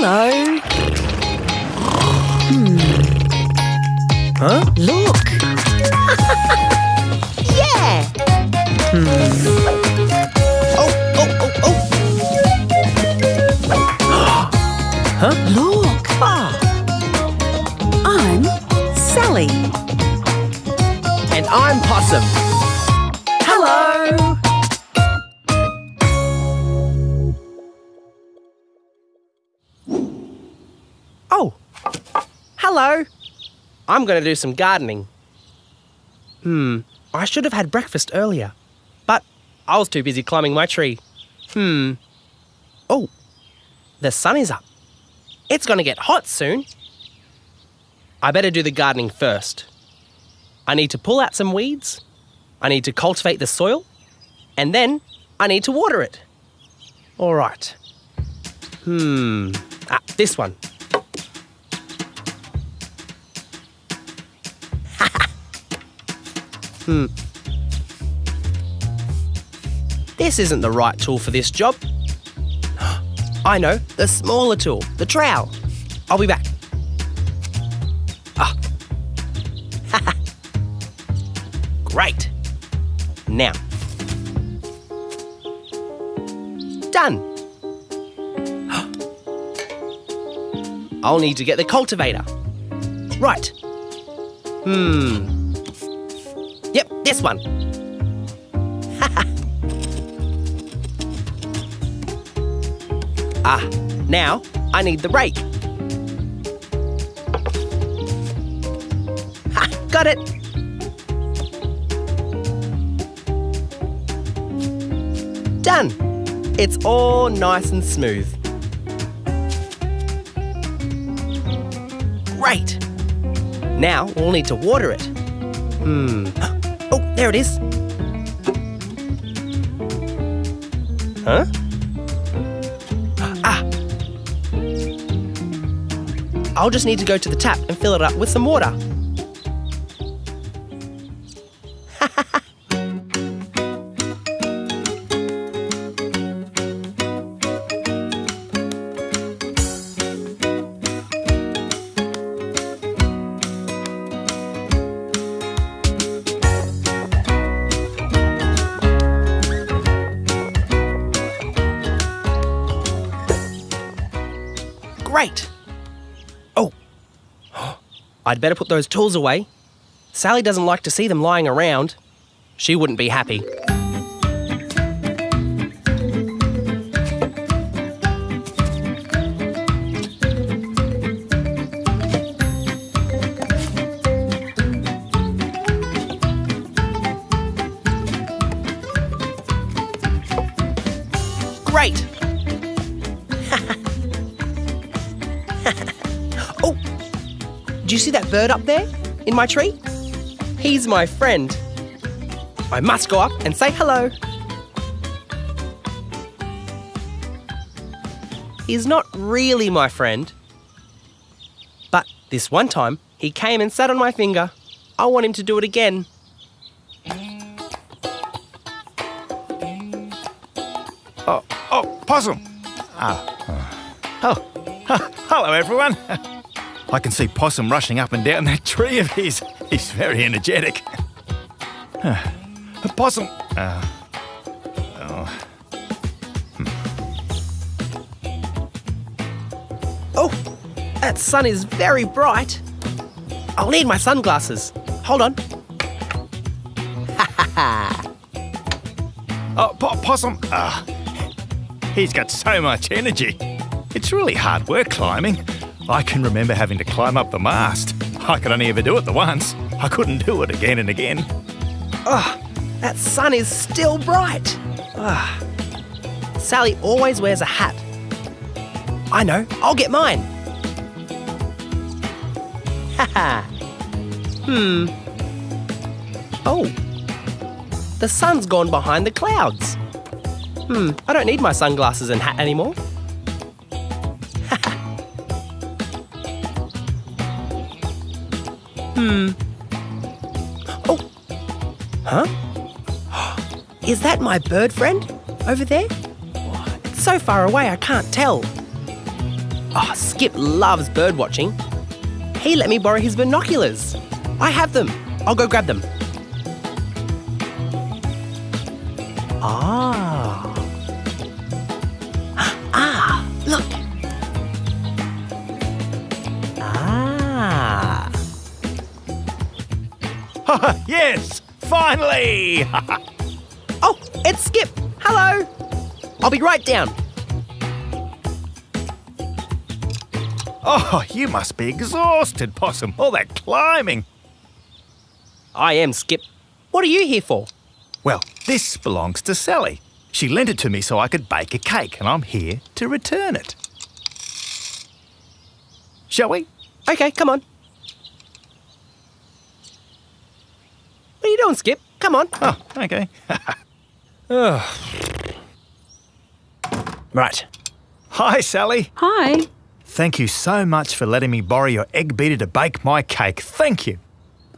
Hello. Huh? Look. yeah. Hmm. Oh, oh, oh, oh. huh? Look. Ah, I'm Sally. and I'm Possum. Hello. Hello. I'm going to do some gardening. Hmm, I should have had breakfast earlier, but I was too busy climbing my tree. Hmm. Oh, the sun is up. It's going to get hot soon. I better do the gardening first. I need to pull out some weeds. I need to cultivate the soil. And then I need to water it. All right. Hmm. Ah, this one. Hmm. This isn't the right tool for this job. I know, the smaller tool, the trowel. I'll be back. Ah. Great. Now. Done. I'll need to get the cultivator. Right. Hmm. This one. ah, now I need the rake. Ha, got it. Done. It's all nice and smooth. Great. Now we'll need to water it. Hmm. Oh, there it is. Huh? Ah. I'll just need to go to the tap and fill it up with some water. I'd better put those tools away. Sally doesn't like to see them lying around. She wouldn't be happy. That bird up there in my tree? He's my friend. I must go up and say hello. He's not really my friend. But this one time, he came and sat on my finger. I want him to do it again. Oh, oh, possum. Ah. Oh, hello everyone. I can see Possum rushing up and down that tree of his. He's very energetic. Possum. Uh, oh, Oh, that sun is very bright. I'll need my sunglasses. Hold on. oh po- Possum. Ah, he's got so much energy. It's really hard work climbing. I can remember having to climb up the mast. I could only ever do it the once. I couldn't do it again and again. Ah, that sun is still bright. Ah. Sally always wears a hat. I know, I'll get mine. Haha. hmm. Oh. The sun's gone behind the clouds. Hmm, I don't need my sunglasses and hat anymore. Hmm. Oh. Huh? Is that my bird friend over there? It's so far away I can't tell. Oh, Skip loves bird watching. He let me borrow his binoculars. I have them. I'll go grab them. Finally! Oh, it's Skip. Hello. I'll be right down. oh, you must be exhausted, Possum. All that climbing. I am Skip. What are you here for? Well, this belongs to Sally. She lent it to me so I could bake a cake, and I'm here to return it. Shall we? Okay, come on. What are you Skip? Come on. Oh, okay. Right. Hi, Sally. Hi. Thank you so much for letting me borrow your egg beater to bake my cake. Thank you.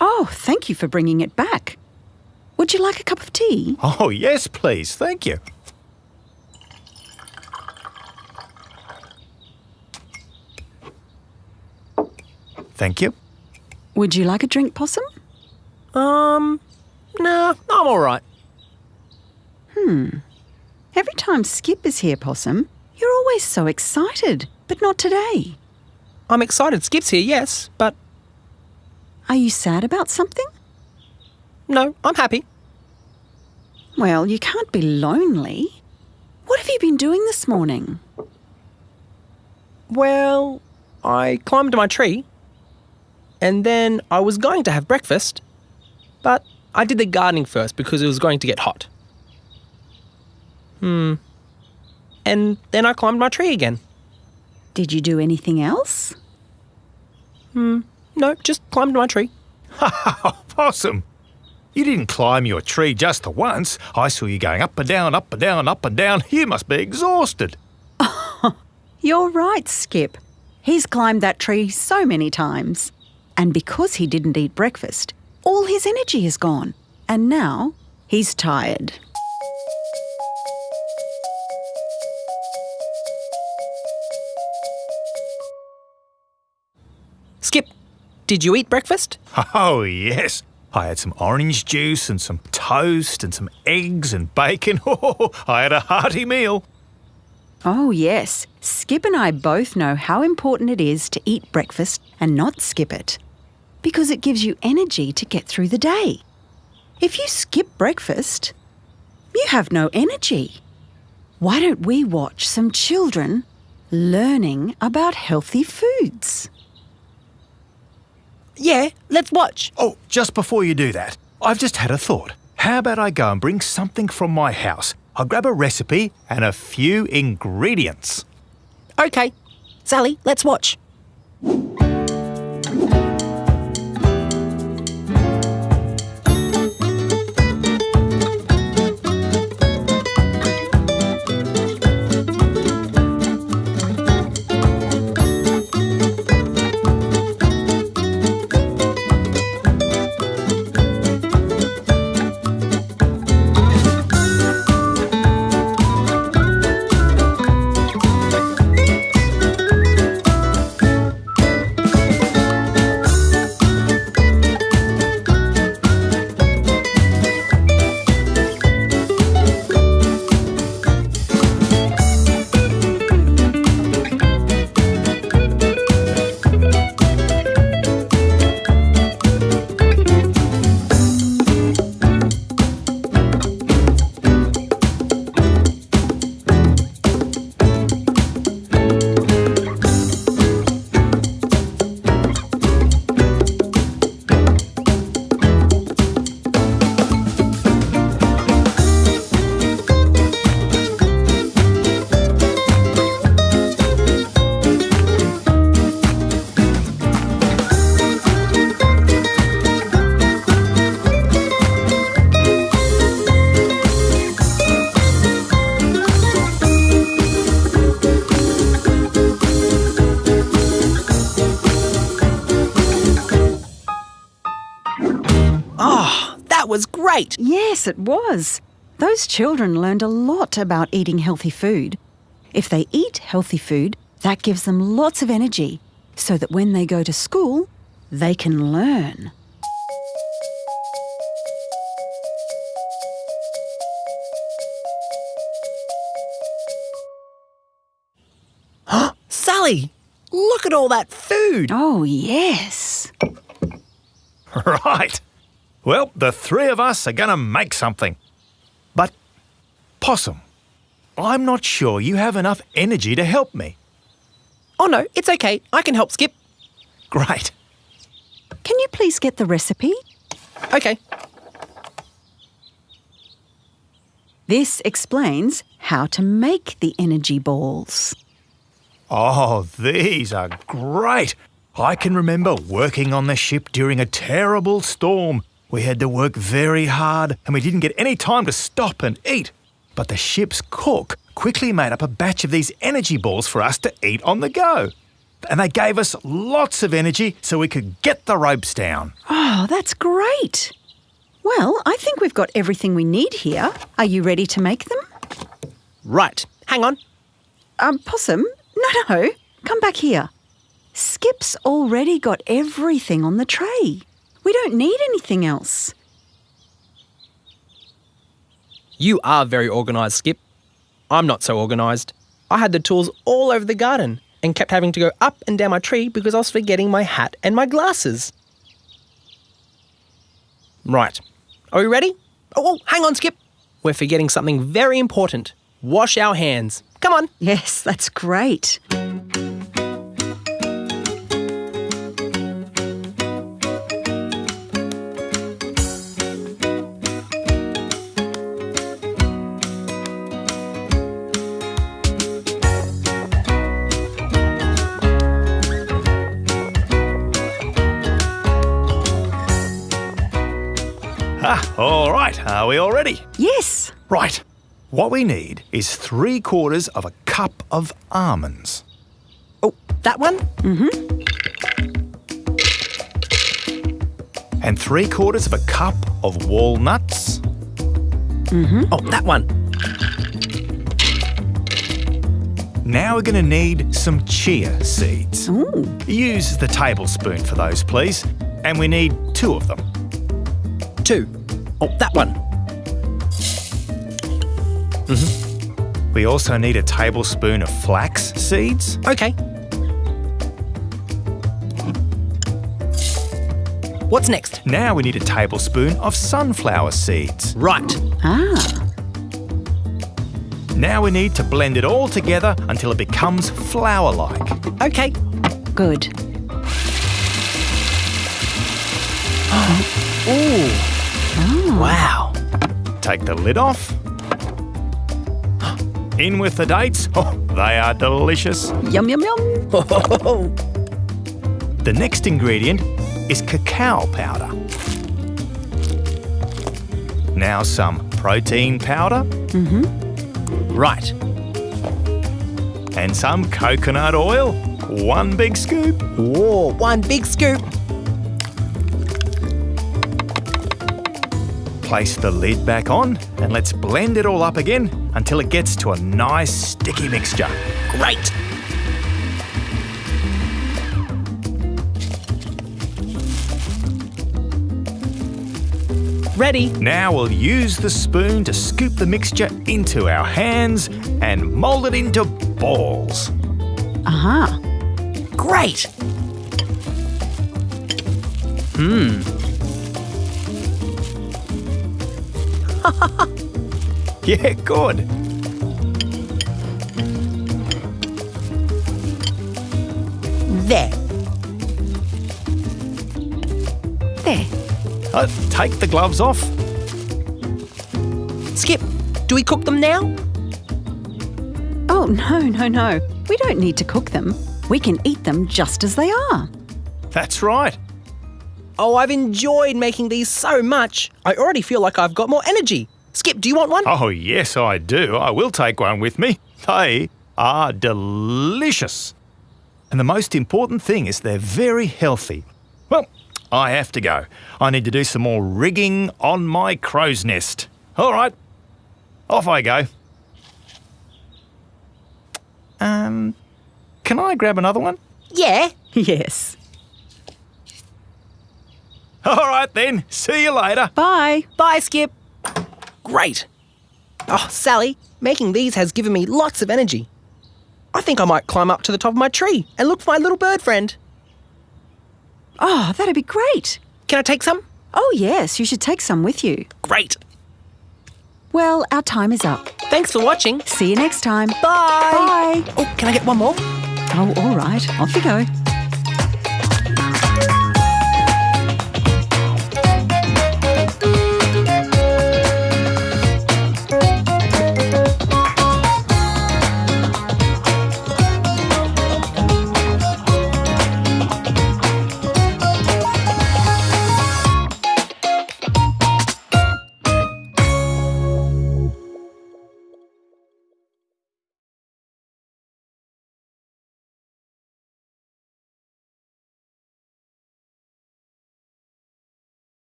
Oh, thank you for bringing it back. Would you like a cup of tea? Oh, yes, please. Thank you. Thank you. Would you like a drink, Possum? Um, nah, I'm all right. Hmm. Every time Skip is here, Possum, you're always so excited, but not today. I'm excited Skip's here, yes, but Are you sad about something? no, I'm happy. Well, you can't be lonely. What have you been doing this morning? Well, I climbed my tree, and then I was going to have breakfast, but I did the gardening first because it was going to get hot. Hmm. And then I climbed my tree again. Did you do anything else? Hmm. No, just climbed my tree. Ha ha ha, Possum, you didn't climb your tree just the once. I saw you going up and down, up and down, up and down. You must be exhausted. You're right, Skip. He's climbed that tree so many times. And because he didn't eat breakfast, all his energy is gone. And now he's tired. Skip, did you eat breakfast? Oh, yes. I had some orange juice and some toast and some eggs and bacon. Oh, I had a hearty meal. Oh, yes. Skip and I both know how important it is to eat breakfast and not skip it. Because it gives you energy to get through the day. If you skip breakfast, you have no energy. Why don't we watch some children learning about healthy foods? Yeah, let's watch. Oh, just before you do that, I've just had a thought. How about I go and bring something from my house? I'll grab a recipe and a few ingredients. Okay. Sally, let's watch. Great. Yes, it was. Those children learned a lot about eating healthy food. If they eat healthy food, That gives them lots of energy so that when they go to school, they can learn. Sally, look at all that food. Oh, yes. Right. Well, the three of us are going to make something. But, Possum, I'm not sure you have enough energy to help me. Oh no, it's okay. I can help Skip. Great. Can you please get the recipe? Okay. This explains how to make the energy balls. Oh, these are great. I can remember working on the ship during a terrible storm. We had to work very hard and we didn't get any time to stop and eat. But the ship's cook quickly made up a batch of these energy balls for us to eat on the go. And they gave us lots of energy so we could get the ropes down. Oh, that's great. Well, I think we've got everything we need here. Are you ready to make them? Right. Hang on. Um, Possum? No, no. Come back here. Skip's already got everything on the tray. We don't need anything else. You are very organised, Skip. I'm not so organised. I had the tools all over the garden and kept having to go up and down my tree because I was forgetting my hat and my glasses. Right. Are we ready? Oh, oh, hang on, Skip. We're forgetting something very important. Wash our hands. Come on. Yes, that's great. Ah, all right. Are we all ready? Yes. Right. What we need is three quarters of a cup of almonds. Oh, that one? Mhm. And three quarters of a cup of walnuts. Mhm. Oh, that one. Now we're going to need some chia seeds. Ooh. Use the tablespoon for those, please. And we need two of them. Two. Oh, that one. We also need a tablespoon of flax seeds. Okay. What's next? Now we need a tablespoon of sunflower seeds. Right. Ah, Now we need to blend it all together until it becomes flour like. Okay. good. Ooh. Take the lid off. In with the dates. Oh, they are delicious. Yum, yum, yum. The next ingredient is cacao powder. Now some protein powder Mhm. right. and some coconut oil. One big scoop. Whoa, one big scoop. Place the lid back on and let's blend it all up again until it gets to a nice sticky mixture. Great. Ready. Now we'll use the spoon to scoop the mixture into our hands and mould it into balls. Aha. Great. Hmm. Yeah, good. There. There. Uh, take the gloves off. Skip, do we cook them now? Oh, no, no, no. We don't need to cook them. We can eat them just as they are. That's right. Oh, I've enjoyed making these so much. I already feel like I've got more energy. Skip, do you want one? Oh, yes, I do. I will take one with me. They are delicious. And the most important thing is they're very healthy. Well, I have to go. I need to do some more rigging on my crow's nest. All right, off I go. Um, can I grab another one? Yeah. Yes. All right then. See you later. Bye. Bye, Skip. Great. Oh, Sally, making these has given me lots of energy. I think I might climb up to the top of my tree and look for my little bird friend. Oh, that'd be great. Can I take some? Oh, yes, you should take some with you. Great. Well, our time is up. Thanks for watching. See you next time. Bye. Bye. Oh, can I get one more? Oh, all right. Off you go.